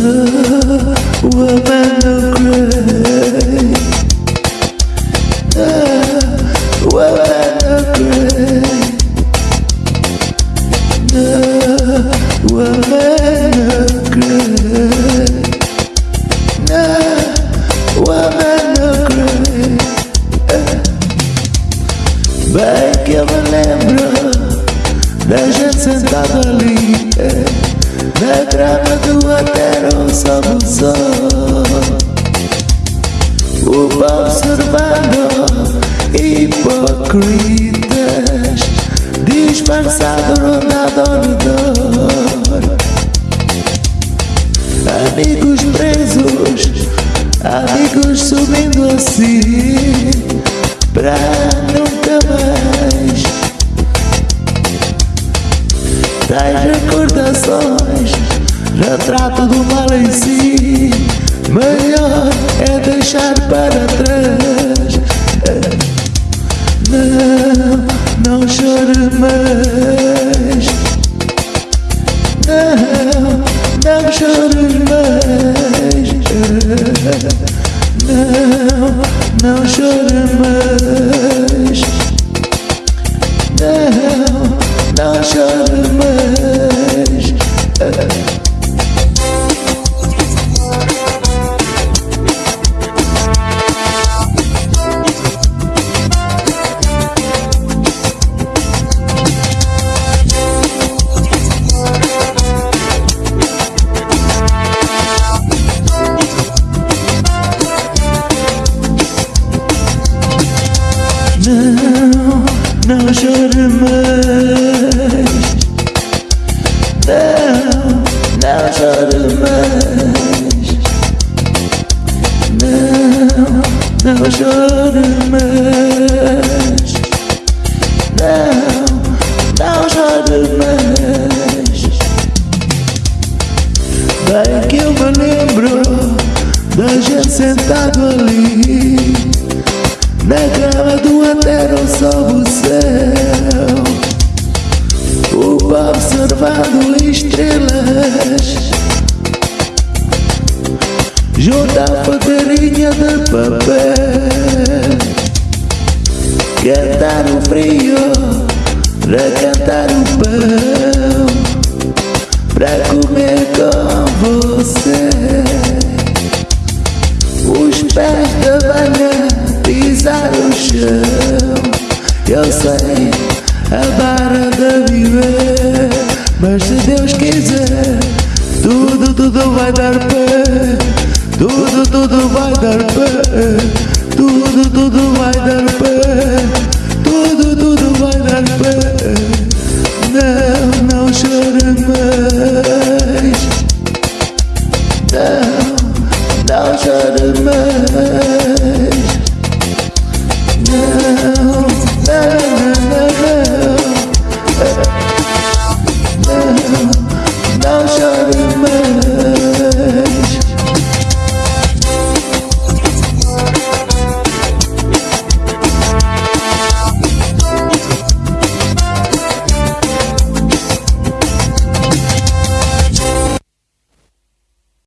the woman of grace. The woman of grace. The woman of grace. The woman of gray Bem que eu me lembro gente sentada ali hipocritas disfarçado rondado ao redor. Amigos presos, amigos subindo assim pra nunca mais. Tais recordações, retrato do mal em si. Melhor é deixar para trás. Navşarım eş Navşarım eş Navşarım eş Navşarım não chore mais. Não, não chore mais. Não, não chore mais. Não, não chore mais. Bem que eu me lembro da gente sentado ali observando estrelas. Junto à fogueirinha de papel. Cantar o frio Para cantar o pão Para comer com você. Os pés da banha pisar o chão. Eu sei a barra de viver Mas se Deus quiser Tudo, tudo vai dar pé. Tudo, tudo vai dar pé